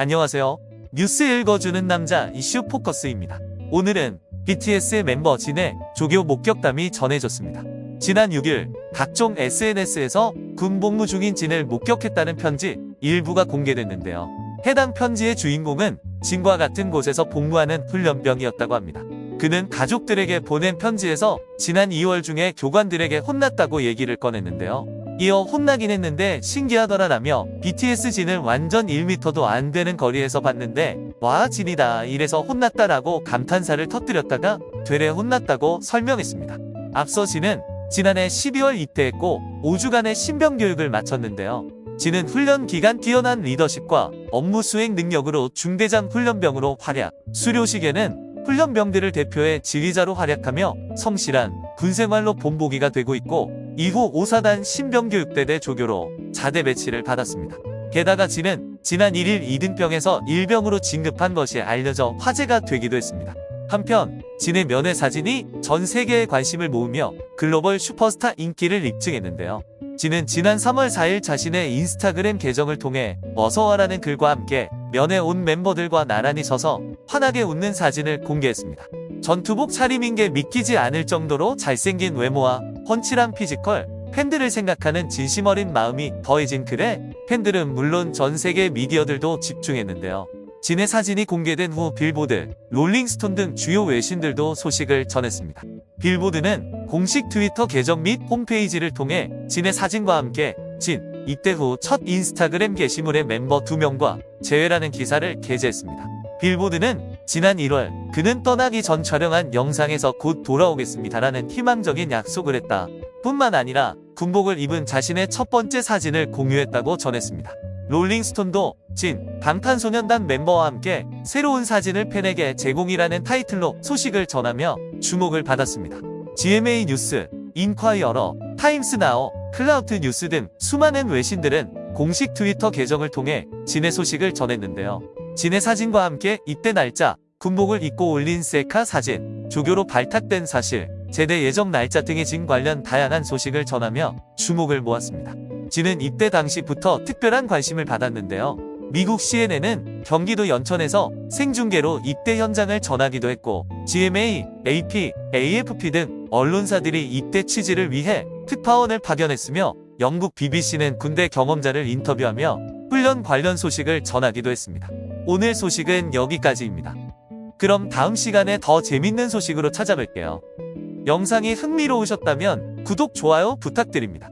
안녕하세요. 뉴스 읽어주는 남자 이슈 포커스입니다. 오늘은 BTS의 멤버 진의 조교 목격담이 전해졌습니다. 지난 6일 각종 SNS에서 군 복무 중인 진을 목격했다는 편지 일부가 공개됐는데요. 해당 편지의 주인공은 진과 같은 곳에서 복무하는 훈련병이었다고 합니다. 그는 가족들에게 보낸 편지에서 지난 2월 중에 교관들에게 혼났다고 얘기를 꺼냈는데요. 이어 혼나긴 했는데 신기하더라 라며 BTS 진을 완전 1m도 안 되는 거리에서 봤는데 와 진이다 이래서 혼났다라고 감탄사를 터뜨렸다가 되레 혼났다고 설명했습니다. 앞서 진은 지난해 12월 입대했고 5주간의 신병 교육을 마쳤는데요. 진은 훈련 기간 뛰어난 리더십과 업무 수행 능력으로 중대장 훈련병으로 활약, 수료식에는 훈련병들을 대표해 지휘자로 활약하며 성실한 군생활로 본보기가 되고 있고 이후 5사단 신병교육대대 조교로 자대 배치를 받았습니다. 게다가 진은 지난 1일 2등병에서 1병으로 진급한 것이 알려져 화제가 되기도 했습니다. 한편 진의 면회 사진이 전 세계의 관심을 모으며 글로벌 슈퍼스타 인기를 입증했는데요. 진은 지난 3월 4일 자신의 인스타그램 계정을 통해 어서와라는 글과 함께 면회 온 멤버들과 나란히 서서 환하게 웃는 사진을 공개했습니다. 전투복 차림인 게 믿기지 않을 정도로 잘생긴 외모와 훤칠한 피지컬, 팬들을 생각하는 진심 어린 마음이 더해진 글에 팬들은 물론 전 세계 미디어들도 집중했는데요. 진의 사진이 공개된 후 빌보드, 롤링스톤 등 주요 외신들도 소식을 전했습니다. 빌보드는 공식 트위터 계정 및 홈페이지를 통해 진의 사진과 함께 진, 입대 후 첫 인스타그램 게시물의 멤버 2명과 재회라는 기사를 게재했습니다. 빌보드는 지난 1월 그는 떠나기 전 촬영한 영상에서 곧 돌아오겠습니다라는 희망적인 약속을 했다. 뿐만 아니라 군복을 입은 자신의 첫 번째 사진을 공유했다고 전했습니다. 롤링스톤도 진, 방탄소년단 멤버와 함께 새로운 사진을 팬에게 제공이라는 타이틀로 소식을 전하며 주목을 받았습니다. GMA 뉴스, 인콰이어러, 타임스나우, 클라우드 뉴스 등 수많은 외신들은 공식 트위터 계정을 통해 진의 소식을 전했는데요. 진의 사진과 함께 입대 날짜, 군복을 입고 올린 셀카 사진, 조교로 발탁된 사실, 제대 예정 날짜 등의 진 관련 다양한 소식을 전하며 주목을 모았습니다. 진은 입대 당시부터 특별한 관심을 받았는데요. 미국 CNN은 경기도 연천에서 생중계로 입대 현장을 전하기도 했고 GMA, AP, AFP 등 언론사들이 입대 취지를 위해 특파원을 파견했으며 영국 BBC는 군대 경험자를 인터뷰하며 훈련 관련 소식을 전하기도 했습니다. 오늘 소식은 여기까지입니다. 그럼 다음 시간에 더 재밌는 소식으로 찾아뵐게요. 영상이 흥미로우셨다면 구독, 좋아요 부탁드립니다.